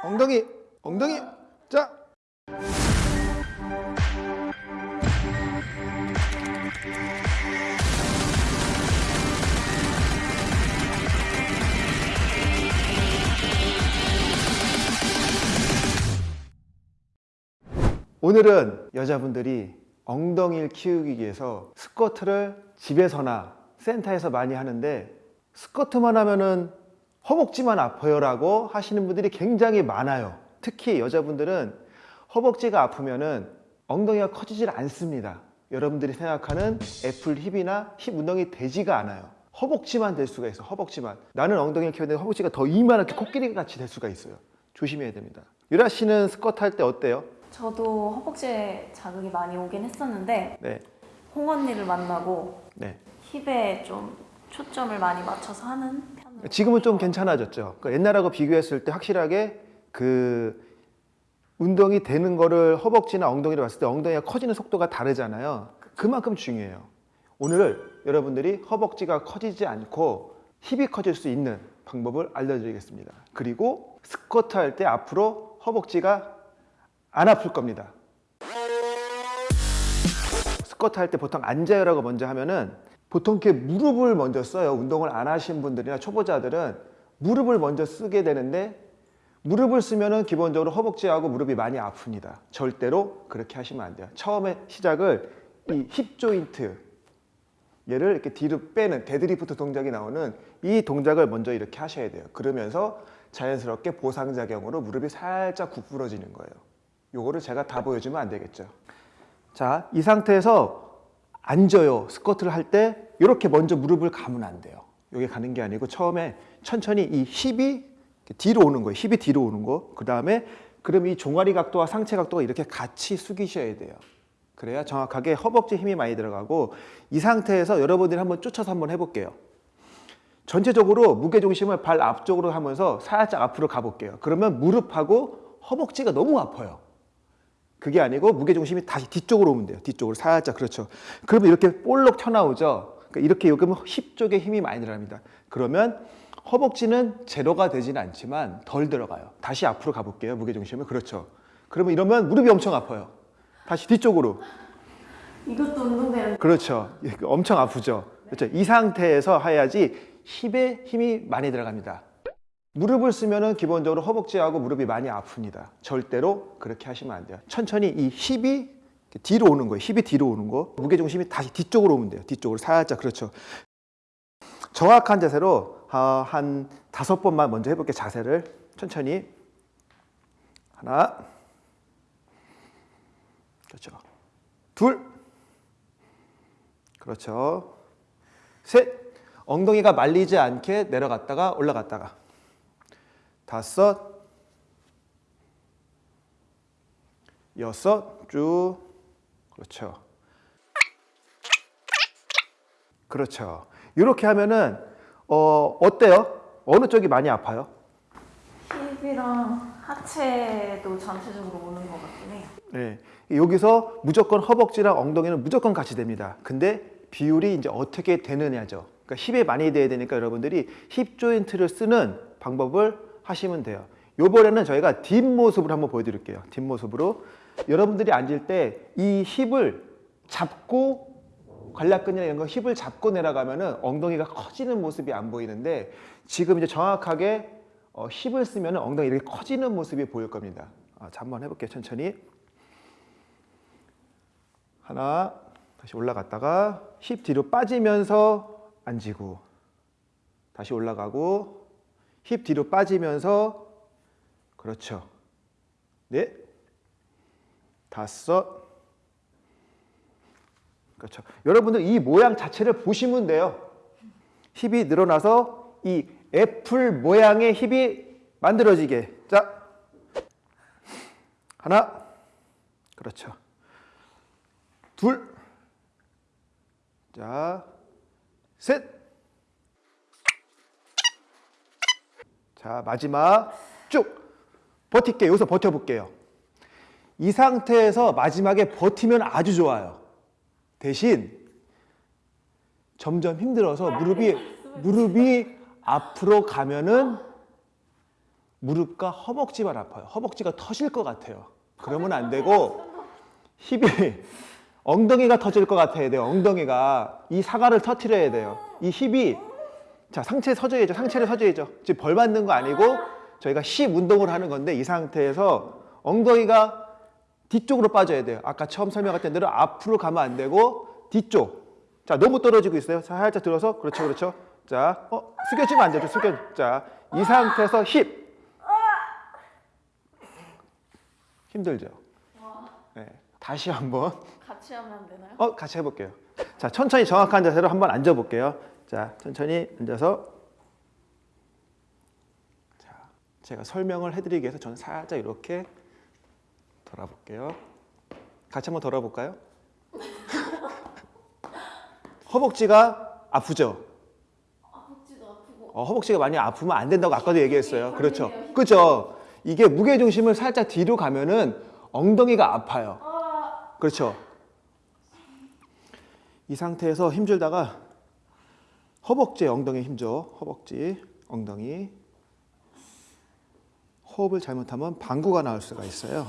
엉덩이 엉덩이. 자. 오늘은 여자분들이 엉덩이를 키우기 위해서 스쿼트를 집에서나 센터에서 많이 하는데 스쿼트만 하면은 허벅지만 아파요라고 하시는 분들이 굉장히 많아요. 특히 여자분들은 허벅지가 아프면은 엉덩이가 커지질 않습니다. 여러분들이 생각하는 apple hip이나 hip 운동이 되지가 않아요. 허벅지만 될 수가 있어. 허벅지만. 나는 엉덩이를 키우는데 허벅지가 더 이만하게 코끼리 같이 될 수가 있어요. 조심해야 됩니다. 유라 씨는 스쿼트 할 때 어때요? 저도 허벅지에 자극이 많이 오긴 했었는데 네. 홍 언니를 만나고 네. 힙에 좀 초점을 많이 맞춰서 하는 지금은 좀 괜찮아졌죠. 그러니까 옛날하고 비교했을 때 확실하게 그 운동이 되는 거를 허벅지나 엉덩이를 봤을 때 엉덩이가 커지는 속도가 다르잖아요. 그만큼 중요해요. 오늘 여러분들이 허벅지가 커지지 않고 힙이 커질 수 있는 방법을 알려드리겠습니다. 그리고 스쿼트 할 때 앞으로 허벅지가 안 아플 겁니다. 스쿼트 할 때 보통 앉아요라고 먼저 하면은 보통 이렇게 무릎을 먼저 써요. 운동을 안 하신 분들이나 초보자들은 무릎을 먼저 쓰게 되는데 무릎을 쓰면 은 기본적으로 허벅지하고 무릎이 많이 아픕니다. 절대로 그렇게 하시면 안 돼요. 처음에 시작을 이 hip joint 얘를 이렇게 뒤로 빼는 데드리프트 동작이 나오는 이 동작을 먼저 이렇게 하셔야 돼요. 그러면서 자연스럽게 보상작용으로 무릎이 살짝 구부러지는 거예요. 요거를 제가 다 보여주면 안 되겠죠. 자, 이 상태에서 앉아요. 스쿼트를 할 때 이렇게 먼저 무릎을 감으면 안 돼요. 여기 가는 게 아니고 처음에 천천히 이 힙이 뒤로 오는 거예요. 힙이 뒤로 오는 거. 그 다음에 그럼 이 종아리 각도와 상체 각도가 이렇게 같이 숙이셔야 돼요. 그래야 정확하게 허벅지 힘이 많이 들어가고 이 상태에서 여러분들이 한번 쫓아서 한번 해볼게요. 전체적으로 무게중심을 발 앞쪽으로 하면서 살짝 앞으로 가볼게요. 그러면 무릎하고 허벅지가 너무 아파요. 그게 아니고 무게중심이 다시 뒤쪽으로 오면 돼요. 뒤쪽으로 살짝 그렇죠. 그러면 이렇게 볼록 튀어나오죠. 그러니까 이렇게 여기 힙 쪽에 힘이 많이 들어갑니다. 그러면 허벅지는 제로가 되지는 않지만 덜 들어가요. 다시 앞으로 가볼게요. 무게중심을 그렇죠. 그러면 이러면 무릎이 엄청 아파요. 다시 뒤쪽으로 이것도 운동되는 그렇죠. 엄청 아프죠. 그렇죠. 이 상태에서 해야지 힙에 힘이 많이 들어갑니다. 무릎을 쓰면은 기본적으로 허벅지하고 무릎이 많이 아픕니다. 절대로 그렇게 하시면 안 돼요. 천천히 이 힙이 뒤로 오는 거예요. 힙이 뒤로 오는 거. 무게중심이 다시 뒤쪽으로 오면 돼요. 뒤쪽으로 살짝 그렇죠. 정확한 자세로 아, 한 다섯 번만 먼저 해볼게요. 자세를 천천히 하나 그렇죠. 둘 그렇죠. 셋 엉덩이가 말리지 않게 내려갔다가 올라갔다가 다섯 여섯 쭉 그렇죠. 그렇죠. 이렇게 하면은 어 어때요? 어느 쪽이 많이 아파요? 힙이랑 하체도 전체적으로 오는 것 같긴 해요. 네. 여기서 무조건 허벅지랑 엉덩이는 무조건 같이 됩니다. 근데 비율이 이제 어떻게 되느냐죠. 그러니까 힙에 많이 돼야 되니까 여러분들이 힙 조인트를 쓰는 방법을 하시면 돼요. 요번에는 저희가 뒷모습으로 한번 보여드릴게요. 뒷모습으로. 여러분들이 앉을 때 이 힙을 잡고 관략근이나 이런 거 힙을 잡고 내려가면 은 엉덩이가 커지는 모습이 안 보이는데 지금 이제 정확하게 어, 힙을 쓰면 엉덩이 이렇게 커지는 모습이 보일 겁니다. 아, 자, 한번 해볼게요. 천천히. 하나, 다시 올라갔다가 힙 뒤로 빠지면서 앉히고 다시 올라가고 힙 뒤로 빠지면서 그렇죠. 네, 다섯, 그렇죠. 여러분들 이 모양 자체를 보시면 돼요. 힙이 늘어나서 이 애플 모양의 힙이 만들어지게. 자, 하나, 그렇죠. 둘, 자, 셋. 자, 마지막 쭉 버틸게요. 여기서 버텨볼게요. 이 상태에서 마지막에 버티면 아주 좋아요. 대신 점점 힘들어서 무릎이 무릎이 앞으로 가면은 무릎과 허벅지만 아파요. 허벅지가 터질 것 같아요. 그러면 안 되고 힙이 엉덩이가 터질 것 같아야 돼요. 엉덩이가 이 사과를 터트려야 돼요. 이 힙이 자 상체 서줘야죠. 상체를 서줘야죠. 지금 벌 받는 거 아니고 저희가 힙 운동을 하는 건데 이 상태에서 엉덩이가 뒤쪽으로 빠져야 돼요. 아까 처음 설명했던 대로 앞으로 가면 안 되고 뒤쪽. 자 너무 떨어지고 있어요. 자, 살짝 들어서 그렇죠, 그렇죠. 자, 어 숙여지면 안 되죠. 숙여. 자, 이 상태에서 힙. 힘들죠. 네. 다시 한번. 같이 하면 안 되나요? 어, 같이 해볼게요. 자, 천천히 정확한 자세로 한번 앉아볼게요. 자, 천천히 앉아서. 자, 제가 설명을 해드리기 위해서 저는 살짝 이렇게 돌아볼게요. 같이 한번 돌아볼까요? 허벅지가 아프죠? 허벅지도 아프고. 어, 허벅지가 많이 아프면 안 된다고 아까도 얘기했어요. 그렇죠. 그렇죠. 이게 무게 중심을 살짝 뒤로 가면은 엉덩이가 아파요. 그렇죠. 이 상태에서 힘줄다가 허벅지에 엉덩이 힘줘. 허벅지, 엉덩이. 호흡을 잘못하면 방구가 나올 수가 있어요.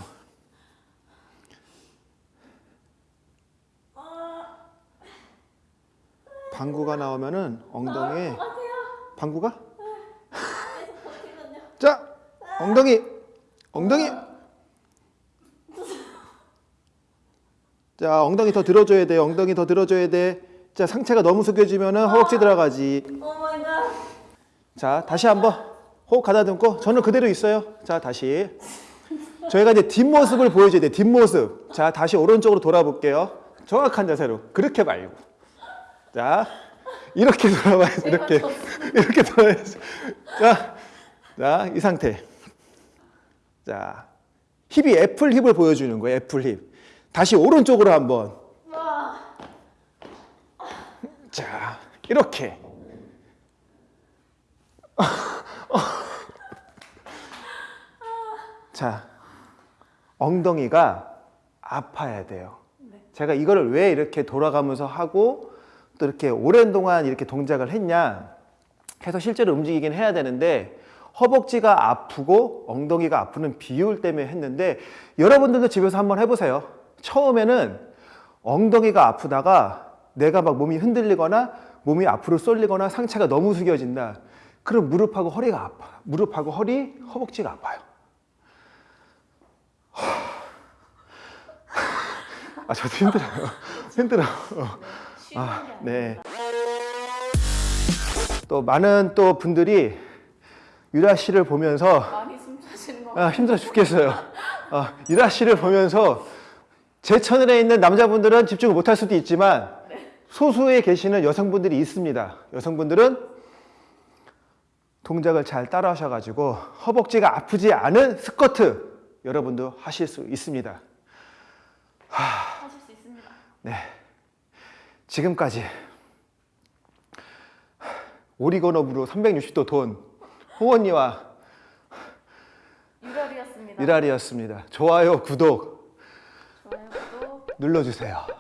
방구가 나오면은 엉덩이에 방구가? 자, 엉덩이, 엉덩이. 자, 엉덩이 더 들어줘야 돼. 엉덩이 더 들어줘야 돼. 자, 상체가 너무 숙여지면은 허벅지 들어가지. Oh my god. 자, 다시 한번 호흡 가다듬고 저는 그대로 있어요. 자, 다시. 저희가 이제 뒷모습을 보여줘야 돼. 뒷모습. 자, 다시 오른쪽으로 돌아볼게요. 정확한 자세로. 그렇게 말고. 자, 이렇게 돌아봐야지. 이렇게. 이렇게 돌아야지. 자, 자, 이 상태. 자, hip이 apple hip을 보여주는 거예요. apple hip. 다시 오른쪽으로 한번. 자, 이렇게. 자, 엉덩이가 아파야 돼요. 제가 이거를 왜 이렇게 돌아가면서 하고 또 이렇게 오랜 동안 이렇게 동작을 했냐 해서 실제로 움직이긴 해야 되는데 허벅지가 아프고 엉덩이가 아프는 비율 때문에 했는데 여러분들도 집에서 한번 해보세요. 처음에는 엉덩이가 아프다가 내가 막 몸이 흔들리거나 몸이 앞으로 쏠리거나 상체가 너무 숙여진다. 그럼 무릎하고 허리가 아파. 무릎하고 허리, 허벅지가 아파요. 아, 저도 힘들어요. 힘들어. 아. 네. 또 많은 또 분들이 유라 씨를 보면서. 아, 힘들어 죽겠어요. 아, 유라 씨를 보면서 제 채널에 있는 남자분들은 집중을 못할 수도 있지만 소수에 계시는 여성분들이 있습니다. 여성분들은 동작을 잘 따라 하셔가지고 허벅지가 아프지 않은 스쿼트 여러분도 하실 수 있습니다. 하실 수 있습니다. 네. 지금까지 오리건업으로 360도 돈 호원이와 유달이었습니다. 미랄이었습니다. 좋아요, 구독 좋아요, 구독. 눌러주세요.